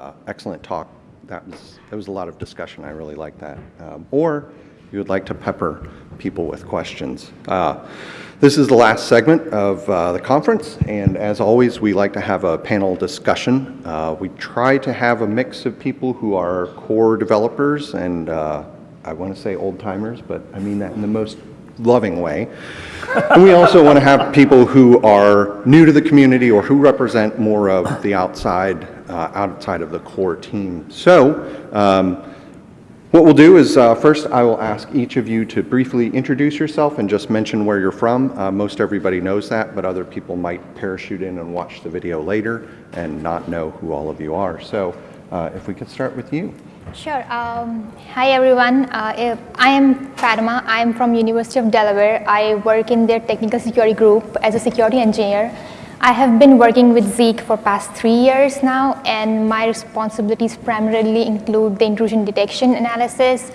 Uh, excellent talk. That was, there was a lot of discussion. I really like that. Um, or you would like to pepper people with questions. Uh, this is the last segment of uh, the conference, and as always, we like to have a panel discussion. Uh, we try to have a mix of people who are core developers and uh, I want to say old timers, but I mean that in the most loving way. and we also want to have people who are new to the community or who represent more of the outside, outside of the core team. So um, what we'll do is uh, first I will ask each of you to briefly introduce yourself and just mention where you're from. Uh, most everybody knows that, but other people might parachute in and watch the video later and not know who all of you are. So uh, if we could start with you. Sure. Um, hi everyone. Uh, I am Fatima. I am from University of Delaware. I work in their technical security group as a security engineer. I have been working with Zeek for past three years now, and my responsibilities primarily include the intrusion detection analysis,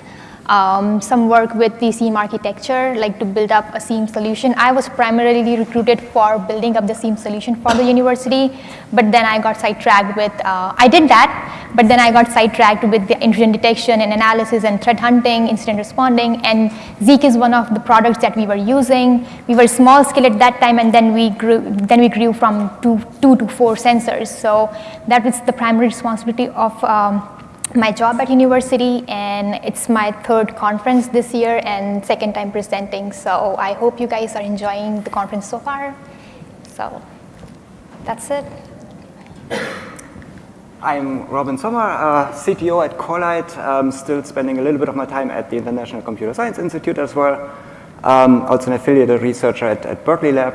um, some work with the SIEM architecture, like to build up a SIEM solution. I was primarily recruited for building up the SIEM solution for the university, but then I got sidetracked with, uh, I did that, but then I got sidetracked with the intrusion detection and analysis and threat hunting, incident responding, and Zeek is one of the products that we were using. We were small scale at that time, and then we grew, then we grew from two, two to four sensors. So that was the primary responsibility of um, my job at university and it's my third conference this year and second time presenting. So I hope you guys are enjoying the conference so far. So that's it. I'm Robin Sommer, uh, CTO at Corelight. I'm still spending a little bit of my time at the International Computer Science Institute as well. Um, also an affiliated researcher at, at Berkeley Lab.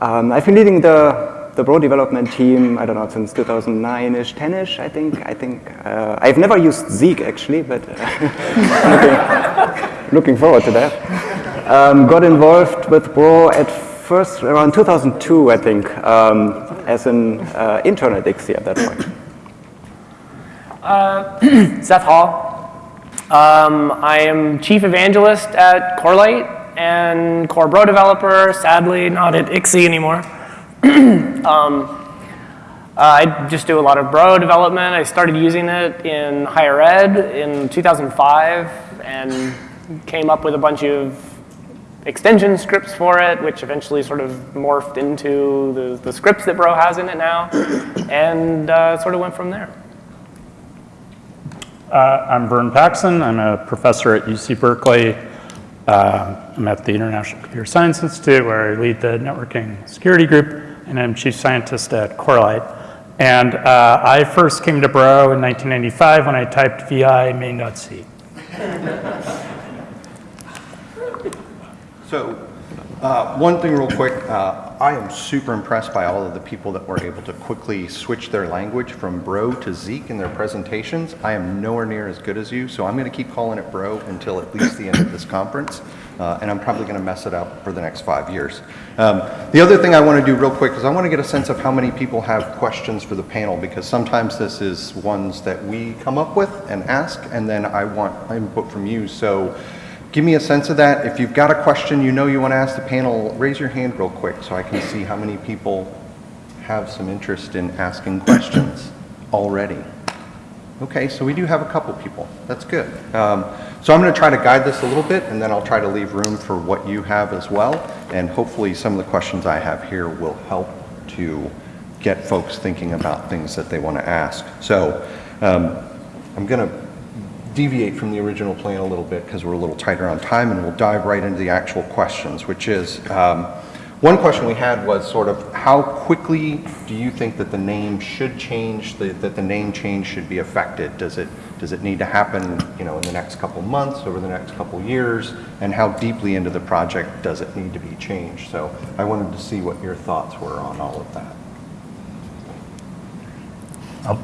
Um, I've been leading the the Bro development team, I don't know, since 2009-ish, 10-ish, I think. I think uh, I've never used Zeek actually, but uh, looking, looking, forward to that. Um, got involved with Bro at first around 2002, I think, um, as an uh, intern at ICSI at that point. Uh, Seth Hall. Um, I am chief evangelist at Corelight and Core Bro developer, sadly not at ICSI anymore. um, uh, I just do a lot of Bro development. I started using it in higher ed in 2005 and came up with a bunch of extension scripts for it, which eventually sort of morphed into the, the scripts that Bro has in it now, and uh, sort of went from there. Uh, I'm Vern Paxson. I'm a professor at UC Berkeley. Uh, I'm at the International Computer Science Institute, where I lead the networking security group and I'm chief scientist at Corelight. And uh, I first came to Bro in 1995 when I typed vi main.c. so uh, one thing real quick, uh, I am super impressed by all of the people that were able to quickly switch their language from Bro to Zeek in their presentations. I am nowhere near as good as you, so I'm going to keep calling it Bro until at least the end of this conference, uh, and I'm probably going to mess it up for the next five years. Um, the other thing I want to do real quick is I want to get a sense of how many people have questions for the panel, because sometimes this is ones that we come up with and ask, and then I want input from you. So give me a sense of that. If you've got a question you know you want to ask the panel, raise your hand real quick so I can see how many people have some interest in asking questions already. Okay, so we do have a couple people. That's good. Um, so I'm going to try to guide this a little bit, and then I'll try to leave room for what you have as well. And hopefully some of the questions I have here will help to get folks thinking about things that they want to ask. So um, I'm going to deviate from the original plan a little bit because we're a little tighter on time and we'll dive right into the actual questions, which is, um, one question we had was sort of how quickly do you think that the name should change, the, that the name change should be affected? Does it, does it need to happen you know, in the next couple months, over the next couple years? And how deeply into the project does it need to be changed? So I wanted to see what your thoughts were on all of that.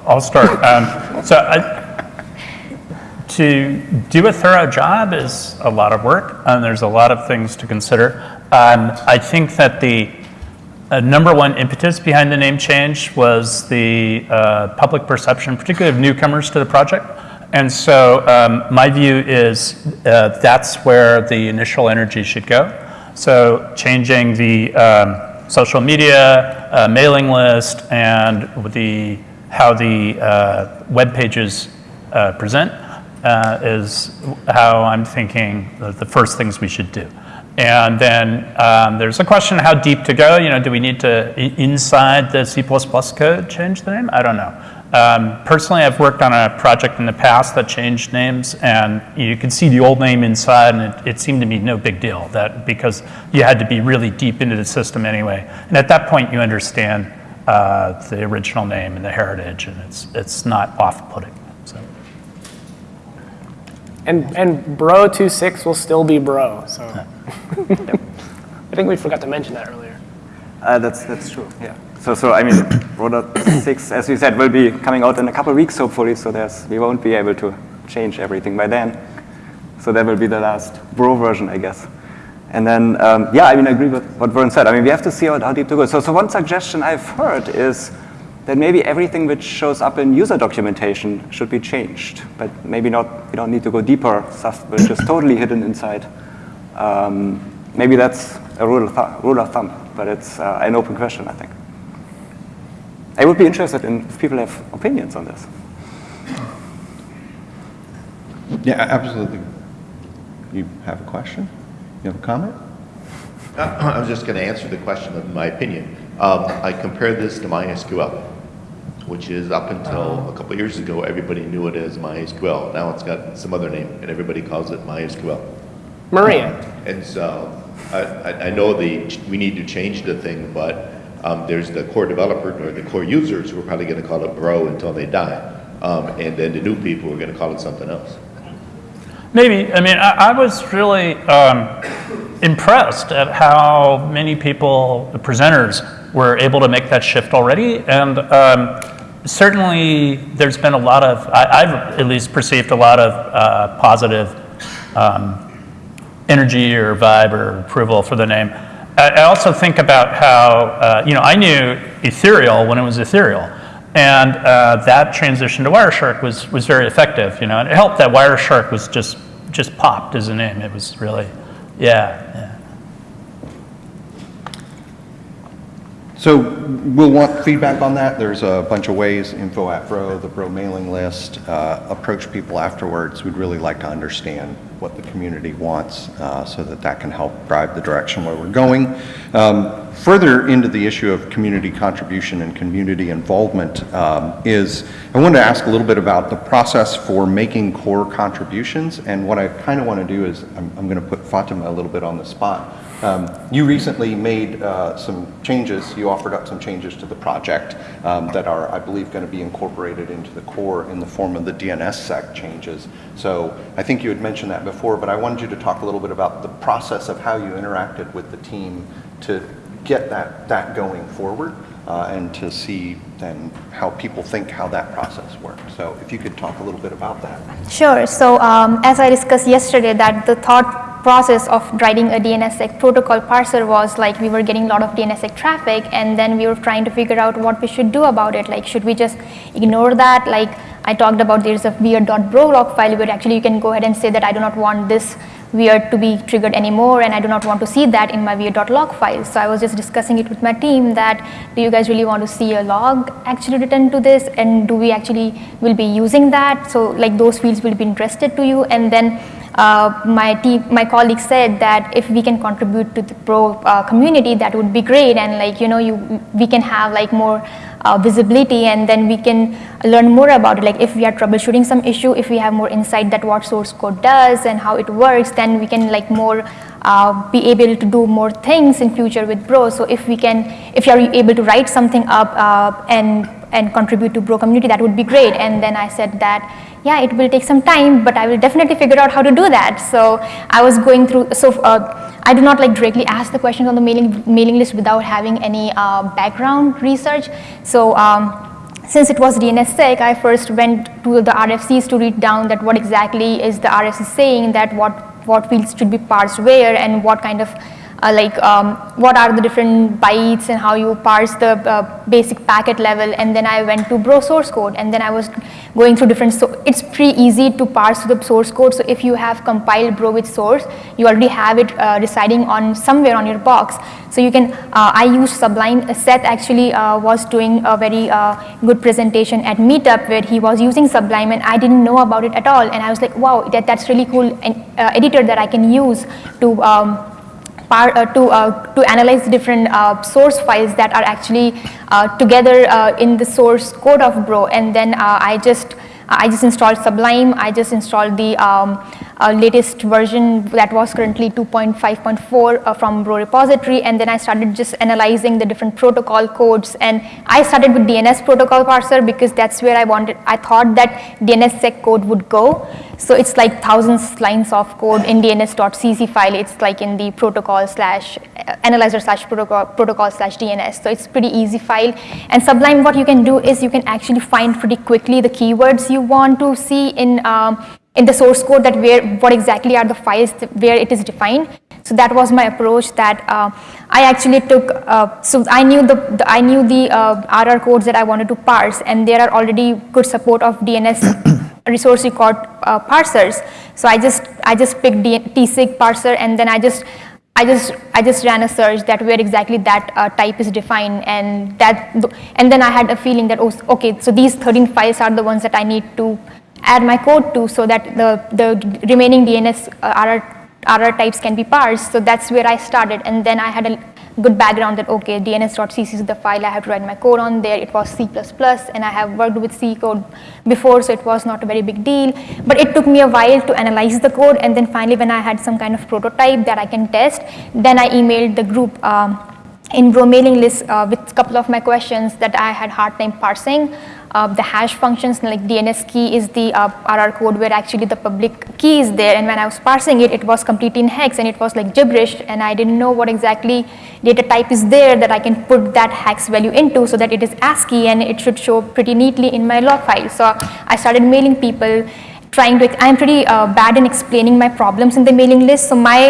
I'll, start. Um, so I, to do a thorough job is a lot of work, and there's a lot of things to consider. Um, I think that the uh, number one impetus behind the name change was the uh, public perception, particularly of newcomers to the project. And so um, my view is uh, that's where the initial energy should go. So changing the um, social media, uh, mailing list, and the how the uh, web pages uh, present uh, is how I'm thinking the, first things we should do. And then um, there's a question how deep to go. You know, do we need to, inside the C++ code, change the name? I don't know. Um, personally, I've worked on a project in the past that changed names, and you could see the old name inside, and it, it seemed to me no big deal that because you had to be really deep into the system anyway. And at that point, you understand uh, the original name and the heritage, and it's it's not off-putting. So. And, and bro 26 will still be bro, so. I think we forgot to mention that earlier. Uh, that's, that's true, yeah. So, so I mean, Roller 6, as we said, will be coming out in a couple of weeks, hopefully, so there's, we won't be able to change everything by then. So that will be the last Bro version, I guess. And then, um, yeah, I mean, I agree with what Vern said. I mean, we have to see how, how deep to go. So, so one suggestion I've heard is that maybe everything which shows up in user documentation should be changed, but maybe not, we don't need to go deeper, stuff which is totally hidden inside. Um, maybe that's a rule of, th- rule of thumb, but it's uh, an open question, I think. I would be interested in if people have opinions on this. Yeah, absolutely. You have a question? You have a comment? Uh, I was just going to answer the question of my opinion. Um, I compare this to MySQL, which is up until a couple years ago, everybody knew it as MySQL. Now it's got some other name, and everybody calls it MySQL. Maria. And so I, I, I know the, we need to change the thing, but um, there's the core developer or the core users who are probably going to call it Bro until they die. Um, and then the new people are going to call it something else. Maybe. I mean, I, I was really um, impressed at how many people, the presenters, were able to make that shift already. And um, certainly, there's been a lot of, I, I've at least perceived a lot of uh, positive um, energy or vibe or approval for the name. I, I also think about how, uh, you know, I knew Ethereal when it was Ethereal. And uh, that transition to Wireshark was, was very effective, you know, and it helped that Wireshark was just, just popped as a name. It was really, yeah, yeah. So we'll want feedback on that. There's a bunch of ways, info at Bro, the Bro mailing list, uh, approach people afterwards. We'd really like to understand what the community wants uh, so that that can help drive the direction where we're going. Um, Further into the issue of community contribution and community involvement um, is, I wanted to ask a little bit about the process for making core contributions. And what I kind of want to do is, I'm, I'm going to put Fatima a little bit on the spot. Um, You recently made uh, some changes, you offered up some changes to the project um, that are, I believe, going to be incorporated into the core in the form of the DNSSEC changes. So I think you had mentioned that before, but I wanted you to talk a little bit about the process of how you interacted with the team to get that, that going forward uh, and to see then how people think how that process works. So if you could talk a little bit about that. Sure. So um, as I discussed yesterday, that the thought process of writing a DNSSEC protocol parser was like we were getting a lot of DNSSEC traffic, and then we were trying to figure out what we should do about it. Like, should we just ignore that? Like I talked about, there's a weird.bro log file where actually you can go ahead and say that I do not want this weird to be triggered anymore and I do not want to see that in my weird.log file. So I was just discussing it with my team that do you guys really want to see a log actually written to this and do we actually will be using that? So like those fields will be interested to you and then uh, my team, my colleague said that if we can contribute to the Bro uh, community, that would be great. And like you know, you we can have like more uh, visibility, and then we can learn more about it. Like if we are troubleshooting some issue, if we have more insight that what source code does and how it works, then we can like more uh, be able to do more things in future with Bro. So if we can, if you are able to write something up uh, and and contribute to Bro community, that would be great. And then I said that, yeah, it will take some time, but I will definitely figure out how to do that. So I was going through, so uh, I do not like directly ask the questions on the mailing, mailing list without having any uh, background research. So um, since it was DNSSEC, I first went to the RFCs to read down that what exactly is the RFC saying, that what, what fields should be parsed where and what kind of uh, like um, what are the different bytes and how you parse the uh, basic packet level. And then I went to Bro source code, and then I was going through different. So it's pretty easy to parse the source code. So if you have compiled Bro with source, you already have it uh, residing on somewhere on your box. So you can. Uh, I use Sublime. Seth actually uh, was doing a very uh, good presentation at Meetup where he was using Sublime, and I didn't know about it at all. And I was like, wow, that, that's really cool editor that I can use to. Um, uh, to, uh, to analyze different uh, source files that are actually together in the source code of Bro. And then I just I just installed Sublime. I just installed the um, uh, latest version that was currently 2.5.4 uh, from Bro repository. And then I started just analyzing the different protocol codes. And I started with DNS protocol parser because that's where I wanted, I thought that DNSSEC code would go. So it's like thousands lines of code in DNS.cc file. It's like in the protocol slash uh, analyzer slash protocol, protocol slash DNS. So it's pretty easy file. And Sublime, what you can do is you can actually find pretty quickly the keywords you want to see in, um, in the source code that where, what exactly are the files where it is defined. So that was my approach that uh, I actually took, uh, so I knew the, the I knew the uh, RR codes that I wanted to parse and there are already good support of DNS resource record uh, parsers. So I just I just picked tsig parser and then I just I just I just ran a search that where exactly that uh, type is defined and that and then I had a feeling that oh okay so these 13 files are the ones that I need to add my code to so that the the remaining DNS uh, RR RR types can be parsed. So that's where I started and then I had a good background that, okay, dns.cc is the file I have to write my code on there. It was C++ and I have worked with C code before, so it was not a very big deal. But it took me a while to analyze the code and then finally when I had some kind of prototype that I can test, then I emailed the group um, in Bro mailing list uh, with a couple of my questions that I had hard time parsing. Uh, the hash functions like DNS key is the uh, RR code where actually the public key is there. And when I was parsing it, it was completely in hex and it was like gibberish. And I didn't know what exactly data type is there that I can put that hex value into so that it is ASCII and it should show pretty neatly in my log file. So I started mailing people trying to, I'm pretty uh, bad in explaining my problems in the mailing list. So my,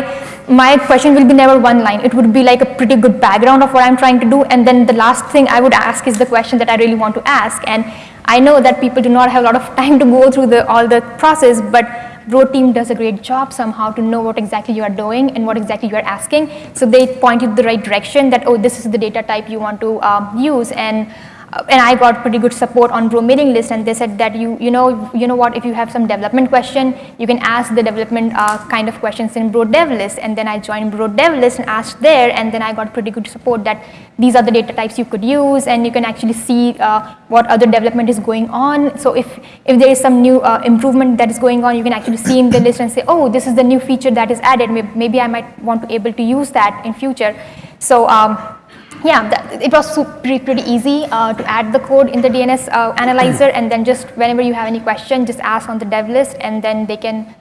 my question will be never one line. It would be like a pretty good background of what I'm trying to do. And then the last thing I would ask is the question that I really want to ask. And I know that people do not have a lot of time to go through the, all the process, but Bro team does a great job somehow to know what exactly you are doing and what exactly you are asking. So they point you the right direction that, oh, this is the data type you want to um, use. And and I got pretty good support on Bro mailing list and they said that you, you know, you know what, if you have some development question, you can ask the development uh, kind of questions in Bro dev list and then I joined Bro dev list and asked there and then I got pretty good support that these are the data types you could use and you can actually see uh, what other development is going on. So if, if there is some new uh, improvement that is going on, you can actually see in the list and say, oh, this is the new feature that is added. Maybe I might want to able to use that in future. So um, yeah, that, it was pretty, pretty easy uh, to add the code in the DNS uh, analyzer and then just whenever you have any question, just ask on the dev list and then they can,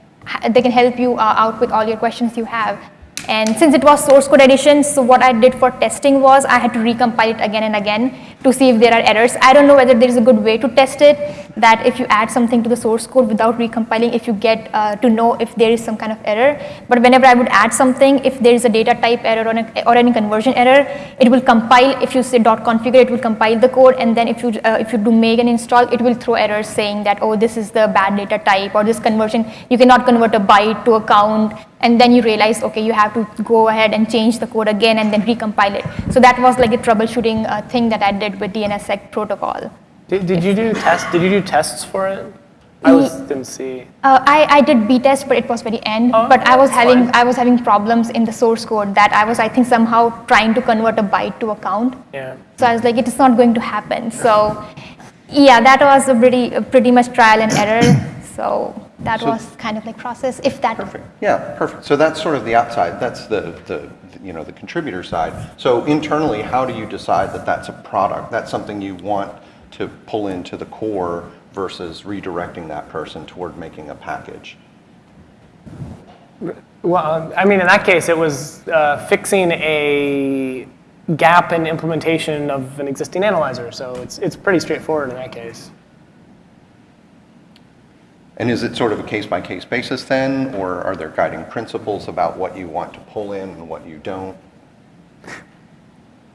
they can help you uh, out with all your questions you have. And since it was source code edition, so what I did for testing was I had to recompile it again and again to see if there are errors. I don't know whether there is a good way to test it, that if you add something to the source code without recompiling, if you get uh, to know if there is some kind of error. But whenever I would add something, if there is a data type error or, or any conversion error, it will compile, if you say dot configure, it will compile the code. And then if you, uh, if you do make an install, it will throw errors saying that, oh, this is the bad data type or this conversion, you cannot convert a byte to a count and then you realize, okay, you have to go ahead and change the code again and then recompile it. So that was like a troubleshooting uh, thing that I did with DNSSEC protocol. Did, did you do tests? Did you do tests for it? I was, didn't see. Uh, I, I did BTest, but it was very end. Oh, but I was having fine. I was having problems in the source code that I was I think somehow trying to convert a byte to a count. Yeah. So I was like, it is not going to happen. So yeah, that was a pretty a pretty much trial and error. So that So- was kind of like process, if that. Perfect. Yeah, perfect. So that's sort of the outside. That's the, the, you know, the contributor side. So internally, how do you decide that that's a product? That's something you want to pull into the core versus redirecting that person toward making a package? Well, um, I mean, in that case, it was uh, fixing a gap in implementation of an existing analyzer. So it's, it's pretty straightforward in that case. And is it sort of a case-by-case basis then, or are there guiding principles about what you want to pull in and what you don't?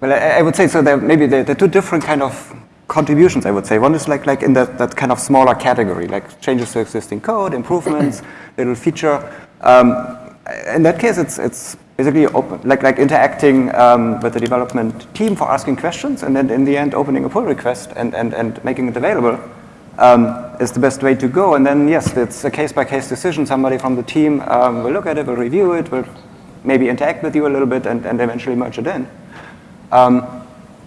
Well, I, I would say so. There maybe there, there are two different kind of contributions. I would say one is like like in that, that kind of smaller category, like changes to existing code, improvements, little feature. Um, in that case, it's it's basically open, like like interacting um, with the development team for asking questions, and then in the end, opening a pull request and and and making it available. Um, is the best way to go. And then, yes, it's a case-by-case decision. Somebody from the team um, will look at it, will review it, will maybe interact with you a little bit, and, and eventually merge it in. Um,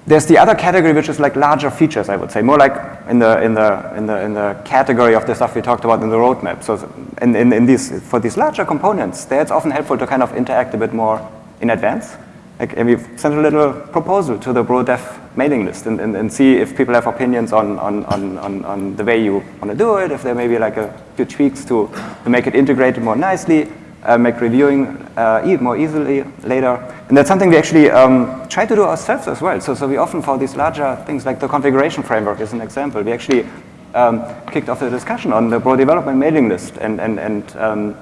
there's the other category, which is like larger features, I would say, more like in the in the in the in the category of the stuff we talked about in the roadmap. So, in, in, in these for these larger components, there it's often helpful to kind of interact a bit more in advance. Like, and we've sent a little proposal to the BroDev mailing list and, and, and see if people have opinions on, on, on, on, on the way you want to do it, if there may be like a few tweaks to, to make it integrated more nicely, uh, make reviewing uh, more easily later. And that's something we actually um, try to do ourselves as well. So, so we often for these larger things like the configuration framework is an example. We actually um, kicked off the discussion on the Bro development mailing list and, and, and um,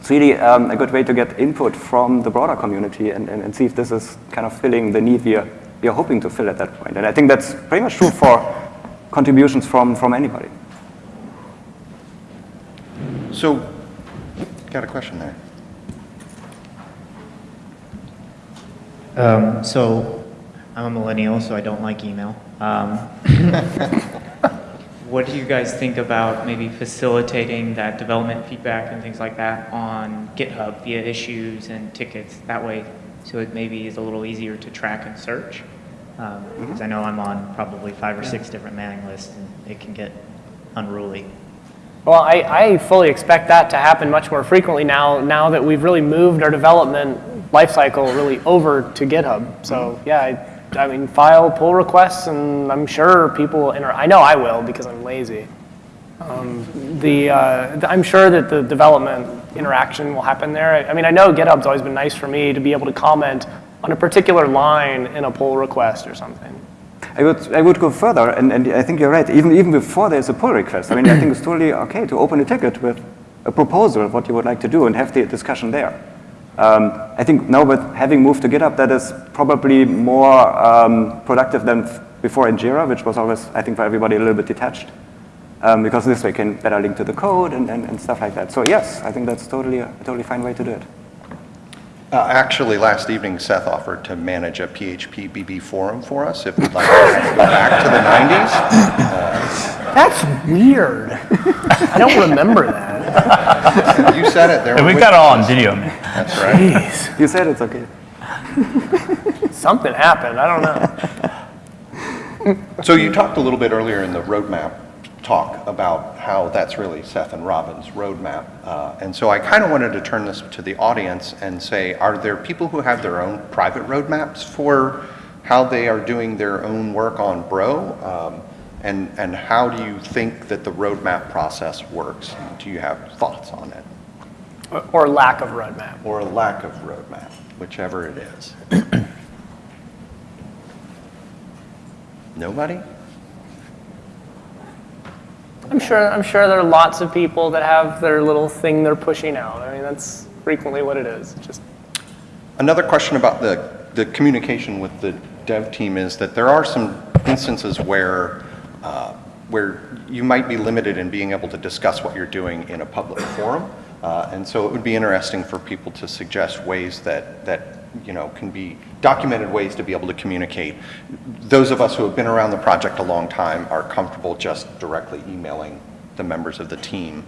it's really um, a good way to get input from the broader community and, and, and, see if this is kind of filling the need we are, we are hoping to fill at that point. And I think that's pretty much true for contributions from, from anybody. So, got a question there. Um, so, I'm a millennial, so I don't like email. Um, what do you guys think about maybe facilitating that development feedback and things like that on GitHub via issues and tickets that way so it maybe is a little easier to track and search? Um, because I know I'm on probably five or six different mailing lists and it can get unruly. Well, I, I fully expect that to happen much more frequently now, now that we've really moved our development lifecycle really over to GitHub. So yeah, I, I mean, file pull requests, and I'm sure people will. I know I will because I'm lazy. Um, the, uh, I'm sure that the development interaction will happen there. I mean, I know GitHub's always been nice for me to be able to comment on a particular line in a pull request or something. I would, I would go further, and, and I think you're right. Even, even before there's a pull request, I mean, I think it's totally okay to open a ticket with a proposal of what you would like to do and have the discussion there. Um, I think now with having moved to GitHub, that is probably more um, productive than before in Jira, which was always, I think, for everybody a little bit detached. Um, because this way you can better link to the code and, and, and, stuff like that. So yes, I think that's totally a, a totally fine way to do it. Uh, actually, last evening, Seth offered to manage a phpBB forum for us if we'd like to go back to the 90s. Uh, That's weird. I don't remember that. you said it there. And we got it all on video, man. That's right. Jeez. You said it's okay. Something happened. I don't know. So you talked a little bit earlier in the roadmap talk about how that's really Seth and Robin's roadmap. Uh, and so I kind of wanted to turn this to the audience and say, are there people who have their own private roadmaps for how they are doing their own work on Bro? Um, and, and how do you think that the roadmap process works? Do you have thoughts on it? Or, lack of roadmap. Or a lack of roadmap, whichever it is. Nobody? I'm sure, I'm sure there are lots of people that have their little thing they're pushing out. I mean, that's frequently what it is. Just Another question about the, the communication with the dev team is that there are some instances where, uh, where you might be limited in being able to discuss what you're doing in a public forum. Uh, and so it would be interesting for people to suggest ways that, that you know, can be documented ways to be able to communicate. Those of us who have been around the project a long time are comfortable just directly emailing the members of the team.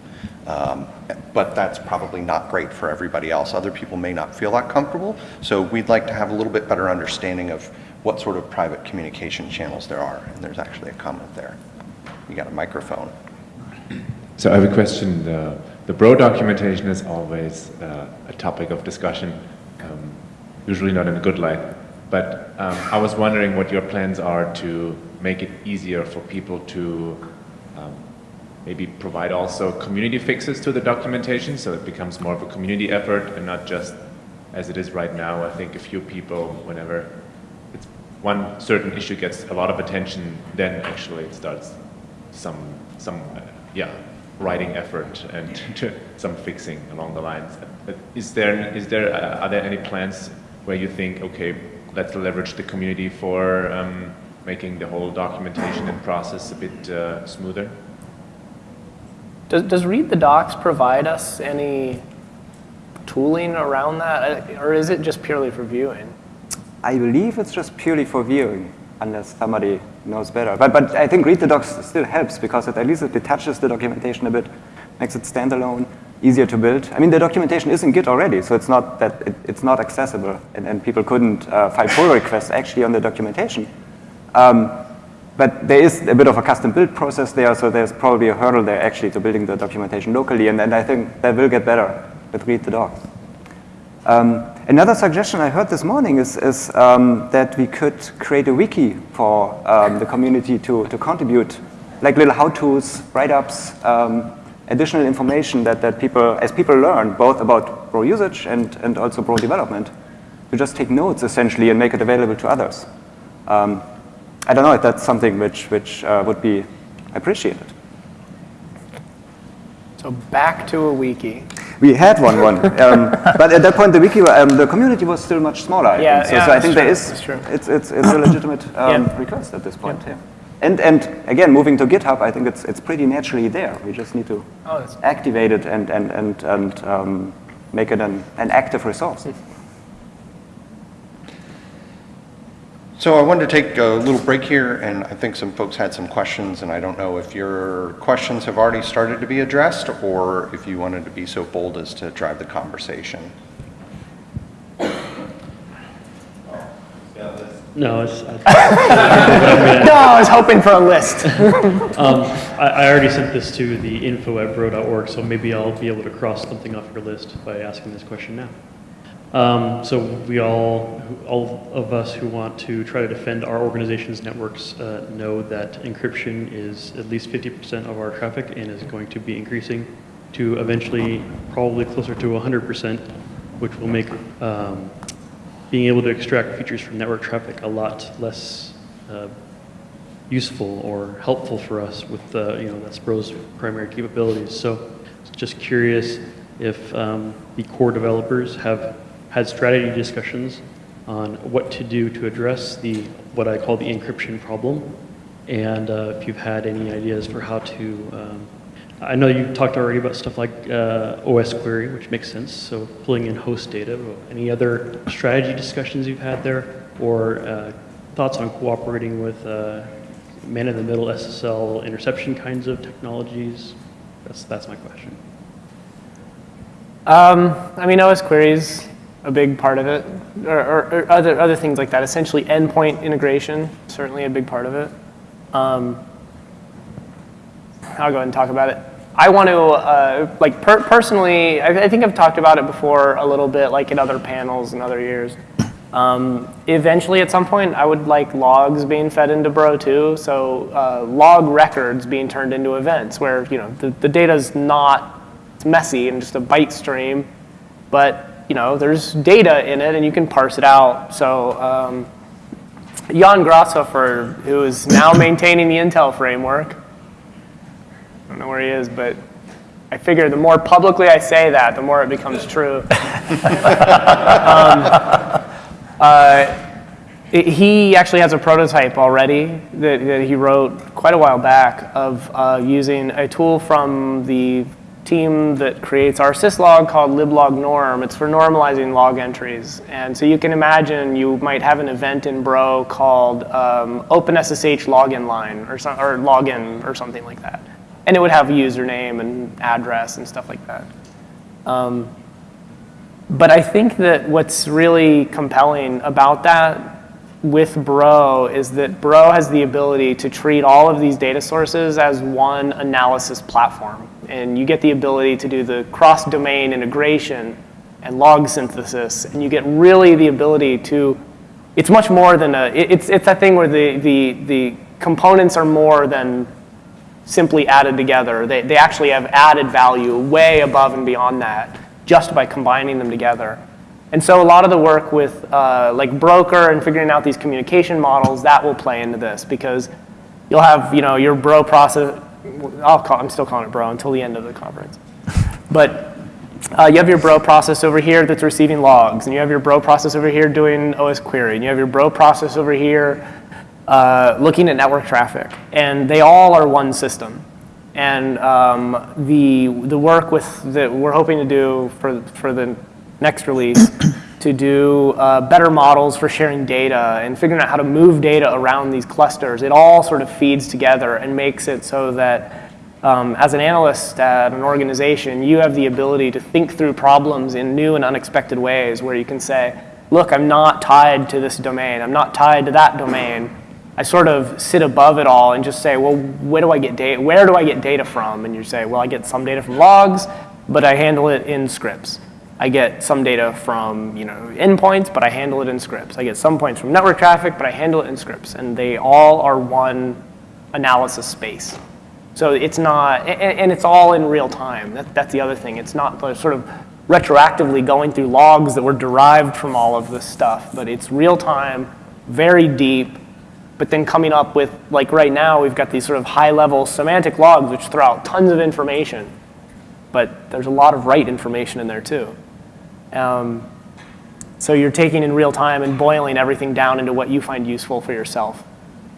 Um, but that's probably not great for everybody else. Other people may not feel that comfortable. So we'd like to have a little bit better understanding of what sort of private communication channels there are. And there's actually a comment there. You got a microphone. So I have a question. The, the Bro documentation is always uh, a topic of discussion. Um, usually not in a good light. But um, I was wondering what your plans are to make it easier for people to um, maybe provide also community fixes to the documentation so it becomes more of a community effort and not just as it is right now. I think a few people, whenever one certain issue gets a lot of attention, then actually it starts some, some uh, yeah, writing effort and some fixing along the lines. But is there, is there, uh, are there any plans where you think, okay, let's leverage the community for um, making the whole documentation and process a bit uh, smoother? Does, does Read the Docs provide us any tooling around that, or is it just purely for viewing? I believe it's just purely for viewing, unless somebody knows better. But, but I think read the docs still helps because it, at least it detaches the documentation a bit, makes it standalone, easier to build. I mean, the documentation is in Git already, so it's not that it, it's not accessible, and, and people couldn't uh, file pull requests actually on the documentation. Um, but there is a bit of a custom build process there, so there's probably a hurdle there actually to building the documentation locally, and, and I think that will get better with read the docs. Um, another suggestion I heard this morning is, is um, that we could create a wiki for um, the community to, to contribute, like little how-tos, write-ups, um, additional information that, that people, as people learn, both about Bro usage and, and also Bro development, to just take notes essentially and make it available to others. Um, I don't know if that's something which, which uh, would be appreciated. So back to a wiki. We had one, one, um, but at that point the wiki, um, the community was still much smaller. I Yeah, think. So, yeah, so I think true, there is, true. it's it's it's a legitimate um, Yeah. request at this point. Yeah. And and again, moving to GitHub, I think it's it's pretty naturally there. We just need to Oh, activate it and and and and um, make it an, an active resource. So I wanted to take a little break here, and I think some folks had some questions, and I don't know if your questions have already started to be addressed, or if you wanted to be so bold as to drive the conversation. No, it's, I, No, I was hoping for a list. um, I, I already sent this to the info at bro.org, so maybe I'll be able to cross something off your list by asking this question now. Um, so we all, all of us who want to try to defend our organization's networks uh, know that encryption is at least 50% of our traffic and is going to be increasing to eventually probably closer to 100%, which will make um, being able to extract features from network traffic a lot less uh, useful or helpful for us with uh, you know that's Bro's primary capabilities. So just curious if um, the core developers have had strategy discussions on what to do to address the what I call the encryption problem, and uh, if you've had any ideas for how to. Um, I know you talked already about stuff like uh, osquery, which makes sense. So pulling in host data. Any other strategy discussions you've had there, or uh, thoughts on cooperating with uh, man-in-the-middle SSL interception kinds of technologies? That's that's my question. Um, I mean, OS queries a big part of it, or, or, or other other things like that. Essentially, endpoint integration certainly a big part of it. Um, I'll go ahead and talk about it. I want to, uh, like, per personally, I, I think I've talked about it before a little bit, like in other panels and other years. Um, eventually, at some point, I would like logs being fed into Bro too. So uh, log records being turned into events, where you know the, the data's not it's messy and just a byte stream, but you know there's data in it and you can parse it out. So um, Jan Grashofer, who is now maintaining the Intel framework, I don't know where he is, but I figure the more publicly I say that, the more it becomes true. um, uh, it- he actually has a prototype already that, that he wrote quite a while back of uh, using a tool from the team that creates rsyslog called liblognorm. It's for normalizing log entries. And so you can imagine you might have an event in Bro called um, OpenSSH login line or, some, or login or something like that. And it would have a username and address and stuff like that. Um, but I think that what's really compelling about that with Bro is that Bro has the ability to treat all of these data sources as one analysis platform. And you get the ability to do the cross-domain integration and log synthesis, and you get really the ability to, it's much more than a, it- it's, it's that thing where the, the, the components are more than simply added together. They, they actually have added value way above and beyond that just by combining them together. And so a lot of the work with uh, like broker and figuring out these communication models, that will play into this because you'll have you know, your bro process, I'll call, I'm still calling it Bro until the end of the conference. But uh, you have your Bro process over here that's receiving logs, and you have your Bro process over here doing osquery, and you have your Bro process over here uh, looking at network traffic, and they all are one system. And um, the the work with that we're hoping to do for for the next release to do uh, better models for sharing data and figuring out how to move data around these clusters. It all sort of feeds together and makes it so that um, as an analyst at an organization, you have the ability to think through problems in new and unexpected ways where you can say, look, I'm not tied to this domain. I'm not tied to that domain. I sort of sit above it all and just say, well, where do I get data? Where do I get data from? And you say, well, I get some data from logs, but I handle it in scripts. I get some data from you know endpoints, but I handle it in scripts. I get some points from network traffic, but I handle it in scripts, and they all are one analysis space. So it's not, and, it's all in real time. That, that's the other thing. It's not sort of retroactively going through logs that were derived from all of this stuff, but it's real time, very deep, but then coming up with, like right now, we've got these sort of high level semantic logs which throw out tons of information, but there's a lot of right information in there too. Um, so you're taking in real time and boiling everything down into what you find useful for yourself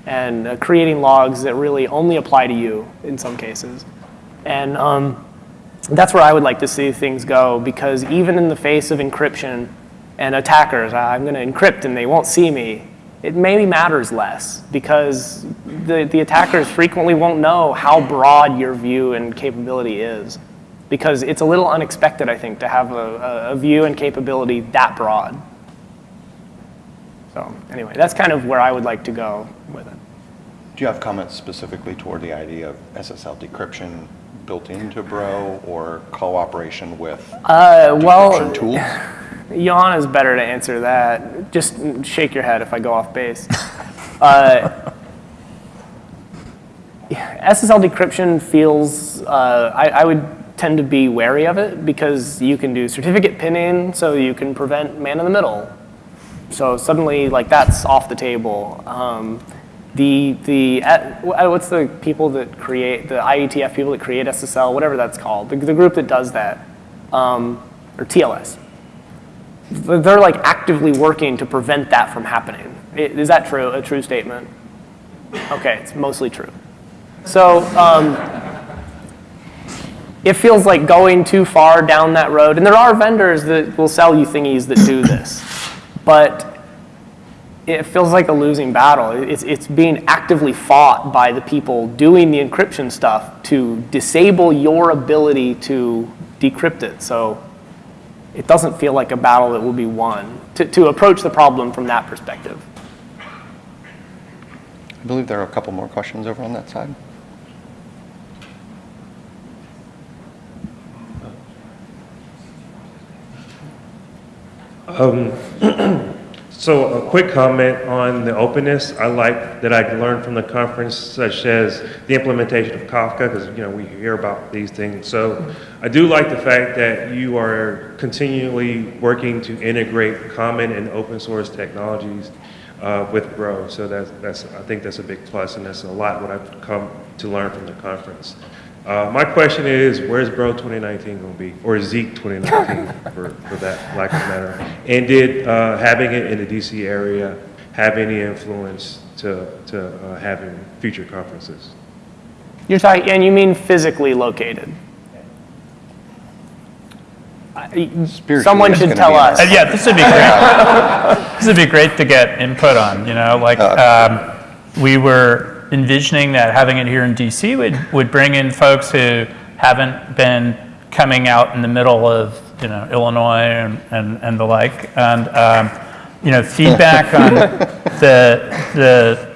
and uh, creating logs that really only apply to you in some cases. And um, that's where I would like to see things go because even in the face of encryption and attackers, I'm going to encrypt and they won't see me, it maybe matters less because the, the attackers frequently won't know how broad your view and capability is because it's a little unexpected, I think, to have a, a view and capability that broad. So anyway, that's kind of where I would like to go with it. Do you have comments specifically toward the idea of SSL decryption built into Bro or cooperation with Uh, well, tools? Jan is better to answer that. Just shake your head if I go off base. uh, SSL decryption feels, uh, I, I would tend to be wary of it because you can do certificate pinning, so you can prevent man in the middle. So suddenly, like that's off the table. Um, the the uh, what's the people that create the IETF people that create SSL, whatever that's called, the, the group that does that, um, or TLS. They're like actively working to prevent that from happening. Is that true? A true statement? Okay, it's mostly true. So. Um, it feels like going too far down that road. And there are vendors that will sell you thingies that do this. But it feels like a losing battle. It's, it's being actively fought by the people doing the encryption stuff to disable your ability to decrypt it. So it doesn't feel like a battle that will be won to, to approach the problem from that perspective. I believe there are a couple more questions over on that side. Um, so a quick comment on the openness. I like that I learned from the conference, such as the implementation of Kafka, because you know we hear about these things. So I do like the fact that you are continually working to integrate common and open source technologies uh, with Bro. So that's, that's I think that's a big plus, and that's a lot what I've come to learn from the conference. Uh, my question is, where's Bro 2019 going to be, or Zeek 2019 for, for that lack of matter? And did uh, having it in the DC area have any influence to, to uh, having future conferences? You're talking, and you mean physically located? I- Someone should tell us. Uh, yeah, this would be great. this would be great to get input on. You know, like um, we were envisioning that having it here in DC would would bring in folks who haven't been coming out in the middle of you know Illinois and and, and the like, and um, you know feedback on the the.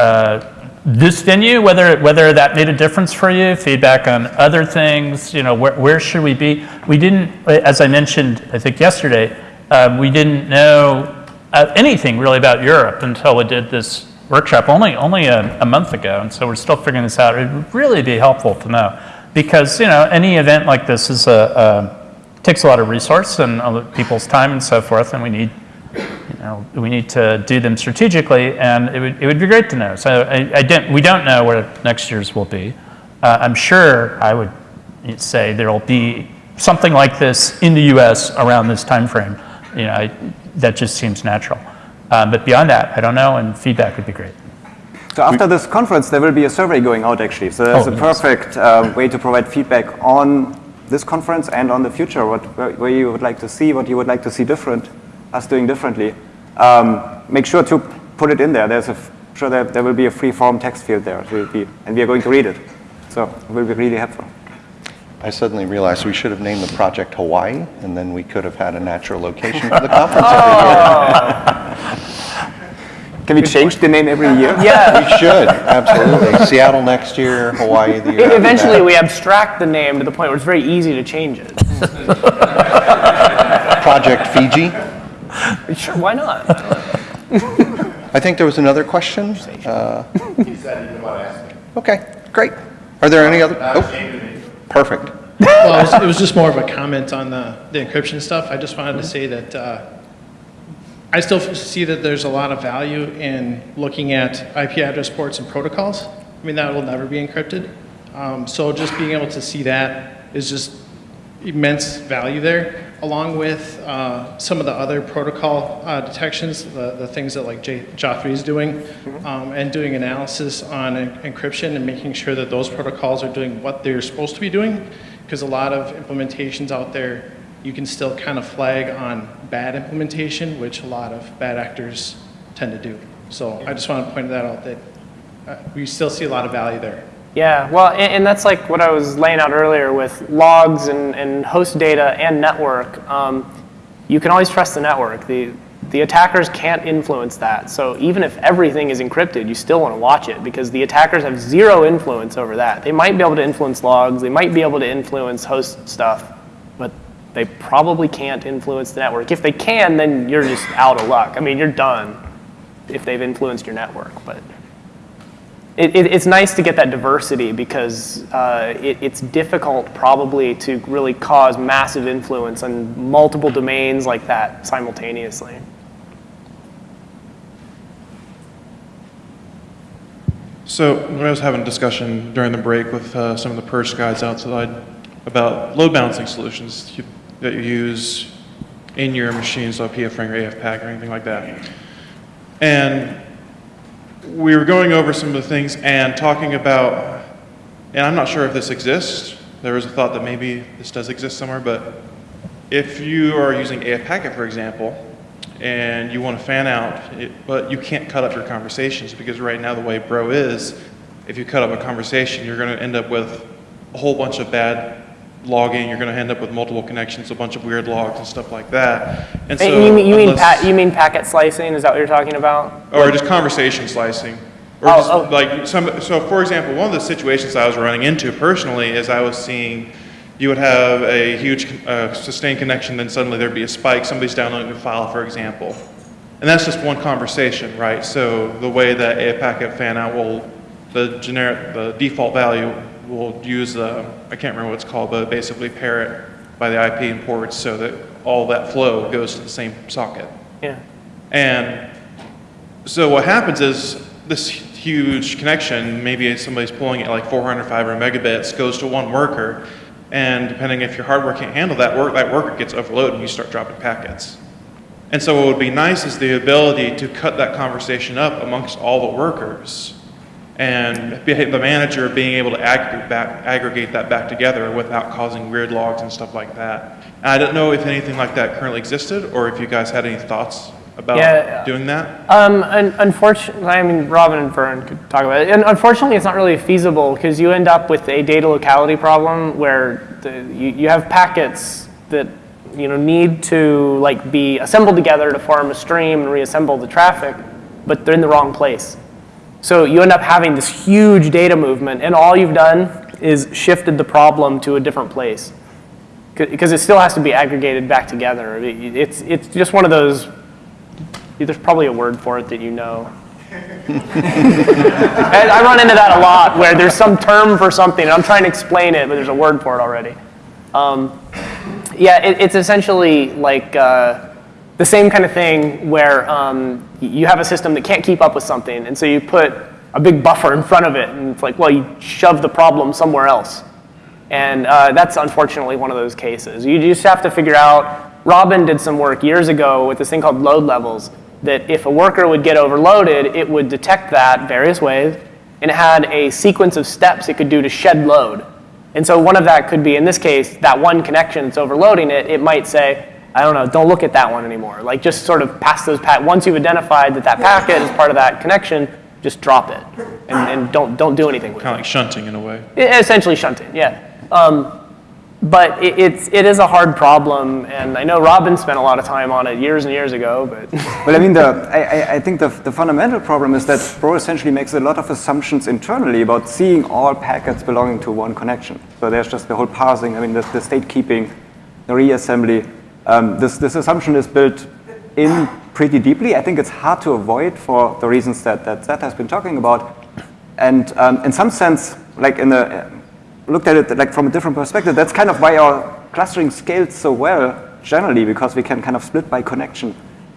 Uh, this venue, whether whether that made a difference for you, feedback on other things, you know, where, where should we be? We didn't, as I mentioned, I think yesterday, um, we didn't know uh, anything really about Europe until we did this workshop only only a, a, month ago, and so we're still figuring this out. It would really be helpful to know because you know any event like this is a, a takes a lot of resource and people's time and so forth, and we need you know, we need to do them strategically, and it would, it would be great to know. So I, I didn't, we don't know where next year's will be. Uh, I'm sure I would say there'll be something like this in the US around this timeframe. You know, I, that just seems natural. Um, but beyond that, I don't know, and feedback would be great. So after this conference, there will be a survey going out actually. So that's Oh, a yes. perfect um, way to provide feedback on this conference and on the future, what, where, where you would like to see, what you would like to see different, us doing differently. Um, make sure to put it in there. There's a, f- sure there, there will be a free form text field there, so be, and we are going to read it. So it will be really helpful. I suddenly realized we should have named the project Hawaii, and then we could have had a natural location for the conference every Can we change the name every year? Yeah. We should, absolutely. Seattle next year, Hawaii the year after Eventually, that. we abstract the name to the point where it's very easy to change it. Project Fiji. Sure, why not? I think there was another question. Uh, Okay, great. Are there any other? Oh, perfect. Well, it was, it was just more of a comment on the, the encryption stuff. I just wanted to say that uh, I still see that there's a lot of value in looking at IP address ports and protocols. I mean, that will never be encrypted. Um, so just being able to see that is just immense value there, along with uh, some of the other protocol uh, detections, the, the things that like J- Joffrey is doing, um, and doing analysis on en- encryption and making sure that those protocols are doing what they're supposed to be doing. Because a lot of implementations out there, you can still kind of flag on bad implementation, which a lot of bad actors tend to do. So I just want to point that out that uh, we still see a lot of value there. Yeah, well, and, and that's like what I was laying out earlier with logs and, and host data and network. Um, you can always trust the network. The, the attackers can't influence that. So even if everything is encrypted, you still want to watch it because the attackers have zero influence over that. They might be able to influence logs, they might be able to influence host stuff, they probably can't influence the network. If they can, then you're just out of luck. I mean, you're done if they've influenced your network, but it, it, it's nice to get that diversity because uh, it, it's difficult probably to really cause massive influence on multiple domains like that simultaneously. So when I was having a discussion during the break with uh, some of the Perch guys outside about load balancing solutions you, that you use in your machines, so PF-ring or AF-Packet or anything like that. And we were going over some of the things and talking about, and I'm not sure if this exists. There was a thought that maybe this does exist somewhere, but if you are using AF Packet, for example, and you want to fan out, it, but you can't cut up your conversations because right now the way Bro is, if you cut up a conversation, you're going to end up with a whole bunch of bad logging. You're going to end up with multiple connections, a bunch of weird logs and stuff like that. And so, you mean, you, mean pa- you mean packet slicing? Is that what you're talking about? or just conversation slicing. Or Oh, just oh. like some, so for example, one of the situations I was running into personally is I was seeing you would have a huge uh, sustained connection, then suddenly there'd be a spike, somebody's downloading a file, for example. And that's just one conversation, right? So the way that a packet fan out will, the generic, the default value will use, the, I can't remember what it's called, but basically pair it by the IP and ports so that all that flow goes to the same socket. Yeah. And so what happens is this huge connection, maybe somebody's pulling it like 400, 500 megabits, goes to one worker, and depending if your hardware can't handle that work, that worker gets overloaded and you start dropping packets. And so what would be nice is the ability to cut that conversation up amongst all the workers and the manager being able to aggregate, back, aggregate that back together without causing weird logs and stuff like that. And I don't know if anything like that currently existed or if you guys had any thoughts about Yeah. doing that. Um, un- unfortunately, I mean, Robin and Vern could talk about it. And unfortunately, it's not really feasible because you end up with a data locality problem where the, you, you have packets that you know need to like be assembled together to form a stream and reassemble the traffic, but they're in the wrong place. So you end up having this huge data movement, and all you've done is shifted the problem to a different place because it still has to be aggregated back together. It's it's just one of those there's probably a word for it that you know. and I run into that a lot where there's some term for something and I'm trying to explain it, but there's a word for it already. Um, yeah, it, it's essentially like uh, the same kind of thing where um, you have a system that can't keep up with something, and so you put a big buffer in front of it. And it's like, well, you shove the problem somewhere else. And uh, that's unfortunately one of those cases. You just have to figure out, Robin did some work years ago with this thing called load levels, that if a worker would get overloaded, it would detect that various ways, and it had a sequence of steps it could do to shed load. And so one of that could be, in this case, that one connection that's overloading it, it might say, I don't know, don't look at that one anymore. Like just sort of pass those, pa- once you've identified that that packet is part of that connection, just drop it and, and don't, don't do anything with it. Kind of like shunting in a way. I- Essentially shunting, yeah. Um, but it, it's, it is a hard problem, and I know Robin spent a lot of time on it years and years ago, but Well, I mean, the, I, I- I think the, the fundamental problem is that Bro essentially makes a lot of assumptions internally about seeing all packets belonging to one connection. So there's just the whole parsing, I mean, the, the state keeping, the reassembly. Um, this, this assumption is built in pretty deeply. I think it's hard to avoid for the reasons that, that has been talking about. And um, in some sense, like in the, looked at it like from a different perspective, that's kind of why our clustering scales so well generally, because we can kind of split by connection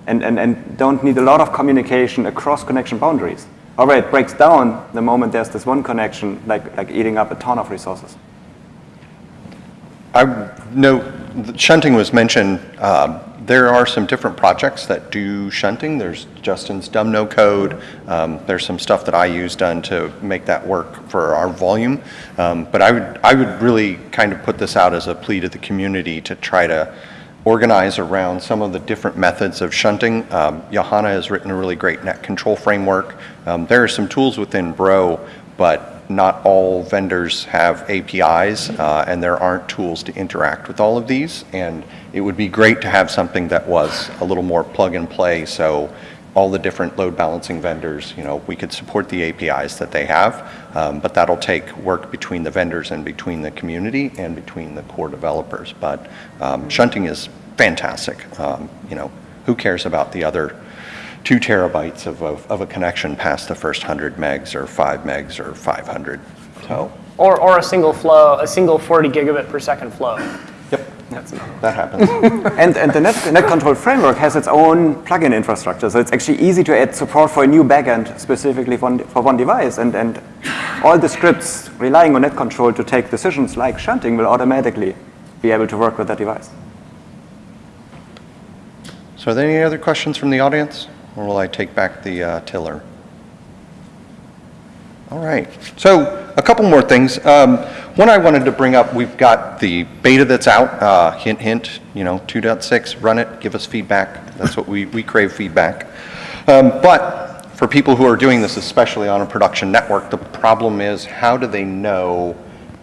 and, and, and don't need a lot of communication across connection boundaries. However, it breaks down the moment there's this one connection, like, like eating up a ton of resources. I know shunting was mentioned. Um, There are some different projects that do shunting. There's Justin's dumbno code. Um, There's some stuff that I use done to make that work for our volume. Um, But I would, I would really kind of put this out as a plea to the community to try to organize around some of the different methods of shunting. Um, Johanna has written a really great NetControl framework. Um, There are some tools within Bro, but not all vendors have APIs, uh, and there aren't tools to interact with all of these. And it would be great to have something that was a little more plug and play, so all the different load balancing vendors, you know, we could support the APIs that they have, um, but that'll take work between the vendors and between the community and between the core developers. But um, shunting is fantastic. Um, You know, who cares about the other two terabytes of, of, of a connection past the first 100 megs or 5 megs or 500? So, or, or a single flow, a single 40 gigabit per second flow. yep, that happens. And, and the net, NetControl framework has its own plugin infrastructure, so it's actually easy to add support for a new backend specifically for one, for one device. And, and all the scripts relying on NetControl to take decisions like shunting will automatically be able to work with that device. So are there any other questions from the audience? Or will I take back the uh, tiller? All right. So a couple more things. Um, One I wanted to bring up, we've got the beta that's out, uh, hint, hint, you know, 2.6, run it, give us feedback. That's what we, we crave feedback. Um, But for people who are doing this, especially on a production network, the problem is how do they know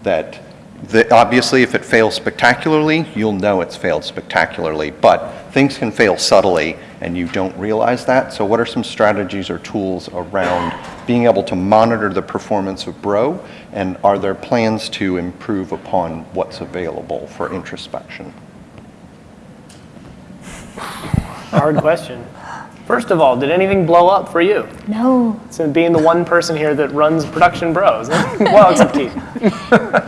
that, that obviously if it fails spectacularly, you'll know it's failed spectacularly, but things can fail subtly and you don't realize that. So what are some strategies or tools around being able to monitor the performance of Bro? And are there plans to improve upon what's available for introspection? Hard question. First of all, did anything blow up for you? No, So being the one person here that runs production bros. well, except Keith.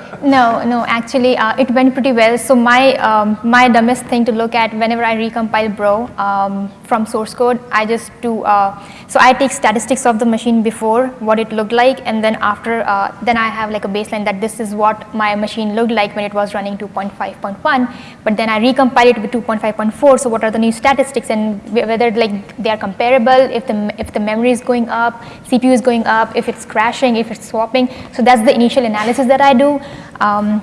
no, no. Actually, uh, it went pretty well. So my um, my dumbest thing to look at whenever I recompile Bro um, from source code, I just do. Uh, so I take statistics of the machine before what it looked like, and then after, uh, then I have like a baseline that this is what my machine looked like when it was running 2.5.1. But then I recompile it with 2.5.4. So what are the new statistics and whether like they are comparable? If the if the memory is going up, CPU is going up, if it's crashing, if it's swapping. So that's the initial analysis that I do. Um,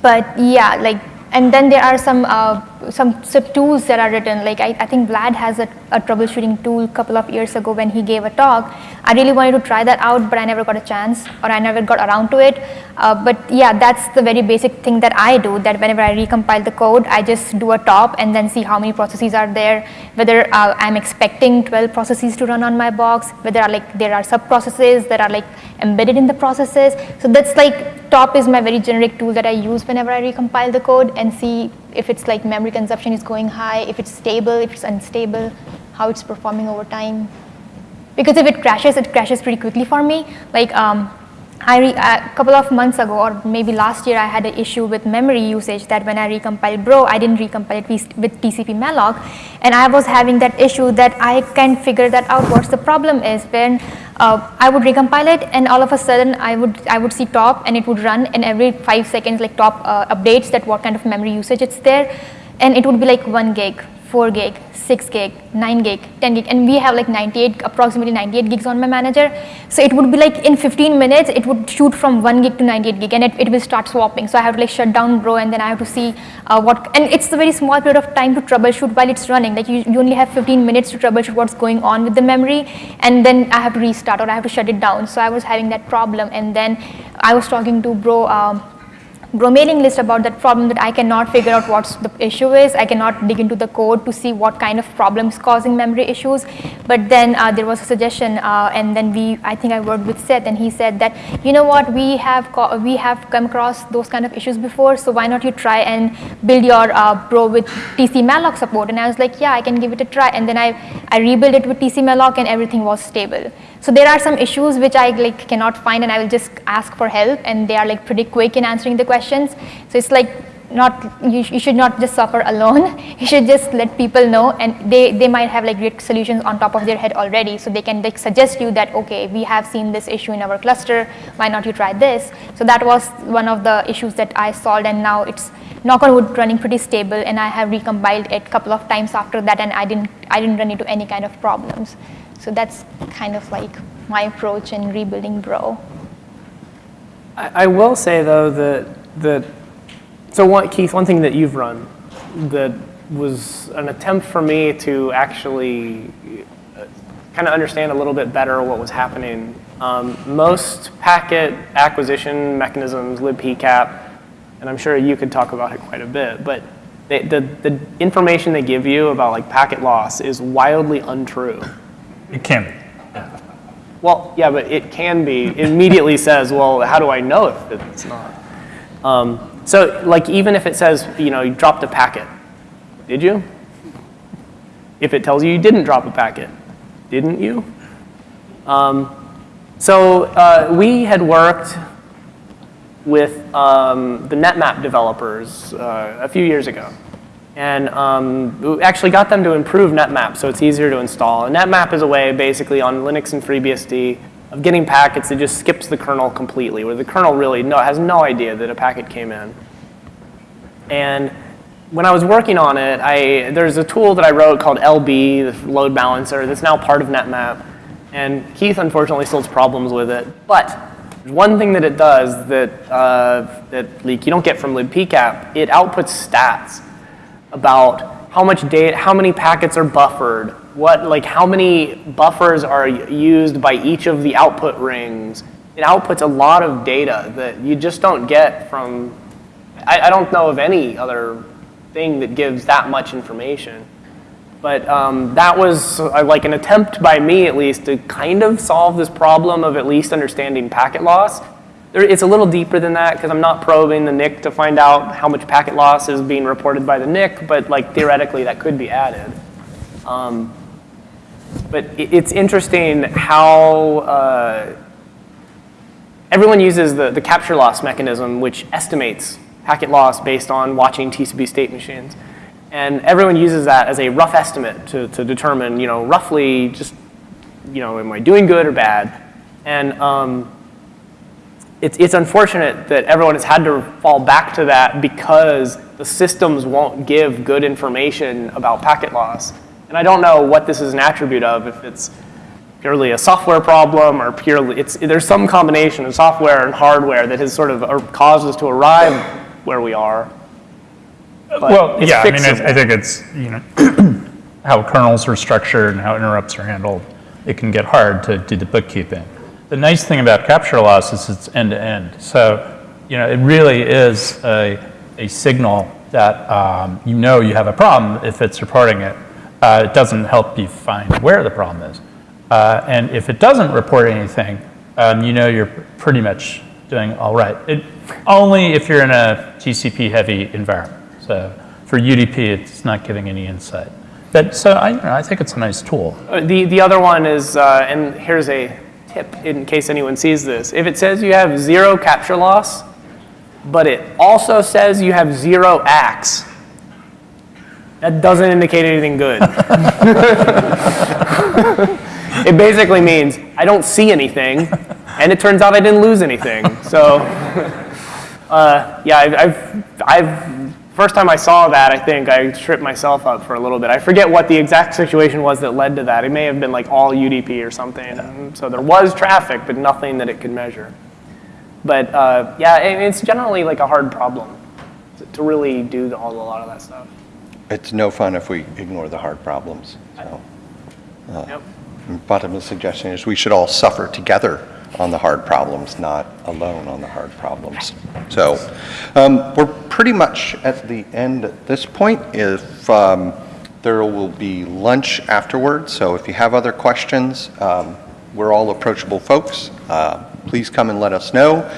but yeah, like, and then there are some uh, some sub tools that are written. Like I, I think Vlad has a, a troubleshooting tool a couple of years ago when he gave a talk. I really wanted to try that out, but I never got a chance, or I never got around to it. Uh, but yeah, that's the very basic thing that I do. That whenever I recompile the code, I just do a top and then see how many processes are there. Whether uh, I'm expecting 12 processes to run on my box, whether are like there are sub processes that are like embedded in the processes. So that's like top is my very generic tool that I use whenever I recompile the code and see if it's like memory consumption is going high, if it's stable, if it's unstable, how it's performing over time. Because if it crashes, it crashes pretty quickly for me. Like um, a couple of months ago, or maybe last year, I had an issue with memory usage that when I recompiled Bro, I didn't recompile it with TCP malloc, and I was having that issue that I can't figure that out. What's the problem is when uh, I would recompile it, and all of a sudden I would I would see top, and it would run, and every five seconds, like top uh, updates that what kind of memory usage it's there, and it would be like one gig, four gig, six gig, nine gig, 10 gig, and we have like 98, approximately 98 gigs on my manager. So it would be like in 15 minutes, it would shoot from one gig to 98 gig, and it, it will start swapping. So I have to like shut down Bro, and then I have to see uh, what, and it's a very small period of time to troubleshoot while it's running. Like you, you only have 15 minutes to troubleshoot what's going on with the memory, and then I have to restart or I have to shut it down. So I was having that problem, and then I was talking to Bro. Um, Mailing list about that problem that I cannot figure out what the issue is. I cannot dig into the code to see what kind of problems causing memory issues. But then uh, there was a suggestion, uh, and then we, I think I worked with Seth, and he said that, you know what, we have we have come across those kind of issues before, so why not you try and build your uh, Bro with TC malloc support? And I was like, yeah, I can give it a try. And then I I rebuilt it with TC malloc, and everything was stable. So there are some issues which I like cannot find and I will just ask for help and they are like pretty quick in answering the questions. So it's like not, you, you should not just suffer alone. You should just let people know and they, they might have like great solutions on top of their head already. So they can like suggest you that, okay, we have seen this issue in our cluster, why not you try this? So that was one of the issues that I solved and now it's knock on wood running pretty stable and I have recompiled it a couple of times after that and I didn't, I didn't run into any kind of problems. So that's kind of like my approach in rebuilding Bro. I, I will say though that that so one, Keith, one thing that you've run that was an attempt for me to actually kind of understand a little bit better what was happening. Um, most packet acquisition mechanisms, libpcap, and I'm sure you could talk about it quite a bit, but they, the, the information they give you about like packet loss is wildly untrue. It can be. Well, yeah, but it can be. It immediately says, well, how do I know if it's not? Um, so, like, even if it says, you know, you dropped a packet, did you? If it tells you you didn't drop a packet, didn't you? Um, so, uh, we had worked with um, the NetMap developers uh, a few years ago. And um, actually got them to improve NetMap so it's easier to install. And NetMap is a way basically on Linux and FreeBSD of getting packets that just skips the kernel completely, where the kernel really no, has no idea that a packet came in. And when I was working on it, I, there's a tool that I wrote called LB, the load balancer, that's now part of NetMap. And Keith unfortunately still has problems with it. But one thing that it does that, uh, that like, you don't get from libpcap. It outputs stats about how much data, how many packets are buffered, what, like how many buffers are used by each of the output rings. It outputs a lot of data that you just don't get from, I, I don't know of any other thing that gives that much information. But um, that was uh, like an attempt by me, at least, to kind of solve this problem of at least understanding packet loss. There, it's a little deeper than that because I'm not probing the NIC to find out how much packet loss is being reported by the NIC, but like theoretically that could be added. Um, but it, it's interesting how uh, everyone uses the, the capture loss mechanism, which estimates packet loss based on watching TCP state machines. And everyone uses that as a rough estimate to, to determine, you know, roughly just, you know, am I doing good or bad? And um, it's, it's unfortunate that everyone has had to fall back to that because the systems won't give good information about packet loss. And I don't know what this is an attribute of, if it's purely a software problem or purely, it's, there's some combination of software and hardware that has sort of uh, caused us to arrive where we are. But Well, yeah, I mean. I I think it's, you know, how kernels are structured and how interrupts are handled. It can get hard to do the bookkeeping. The nice thing about capture loss is it's end-to-end. So, you know, it really is a, a signal that um, you know you have a problem if it's reporting it. Uh, It doesn't help you find where the problem is. Uh, And if it doesn't report anything, um, you know you're pretty much doing all right. It, only if you're in a TCP-heavy environment. So for UDP, it's not giving any insight. But so I, you know, I think it's a nice tool. Uh, The, the other one is, uh, and here's a tip in case anyone sees this. If it says you have zero capture loss, but it also says you have zero acks, that doesn't indicate anything good. it basically means I don't see anything, and it turns out I didn't lose anything. So, uh, yeah, I've, I've, I've, first time I saw that, I think I tripped myself up for a little bit. I forget what the exact situation was that led to that. It may have been like all UDP or something. So there was traffic, but nothing that it could measure. But uh, yeah, it- it's generally like a hard problem to- to really do the- all, a lot of that stuff. It's no fun if we ignore the hard problems, so. uh, Yep. Bottom of the suggestion is we should all suffer together on the hard problems, not alone on the hard problems. So um, we're pretty much at the end at this point. If um, there will be lunch afterwards, so if you have other questions, um, we're all approachable folks. Uh, Please come and let us know.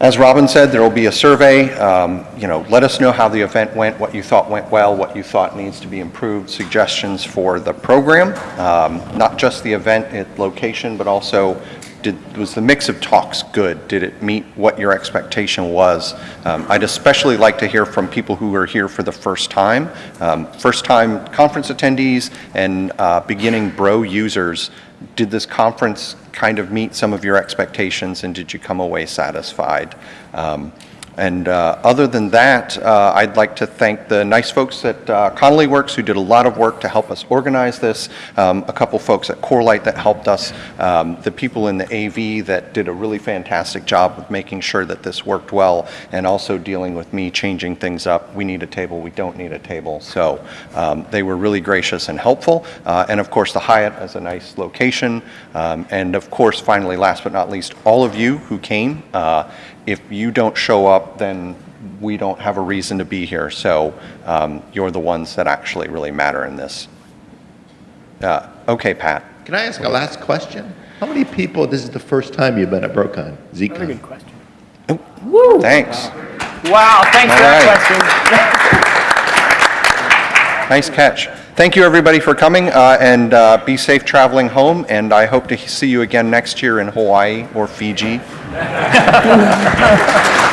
As Robin said, there will be a survey. Um, You know, let us know how the event went, what you thought went well, what you thought needs to be improved, suggestions for the program, um, not just the event at location, but also did, was the mix of talks good? Did it meet what your expectation was? Um, I'd especially like to hear from people who are here for the first time, um, first-time conference attendees and uh, beginning Bro users. Did this conference kind of meet some of your expectations, and did you come away satisfied? Um, And uh, other than that, uh, I'd like to thank the nice folks at uh, Connolly Works who did a lot of work to help us organize this, um, a couple folks at Corelight that helped us, um, the people in the AV that did a really fantastic job of making sure that this worked well, and also dealing with me changing things up. We need a table, we don't need a table. So um, they were really gracious and helpful. Uh, And of course, the Hyatt as a nice location. Um, And of course, finally, last but not least, all of you who came. If you don't show up, then we don't have a reason to be here. So um, you're the ones that actually really matter in this. Uh, Okay, Pat. Can I ask a last question? How many people, this is the first time you've been at BroCon, Very good question. Thanks. Wow, thanks for All that question. Nice catch. Thank you, everybody, for coming, uh, and uh, be safe traveling home, and I hope to see you again next year in Hawaii or Fiji. 감사합니다.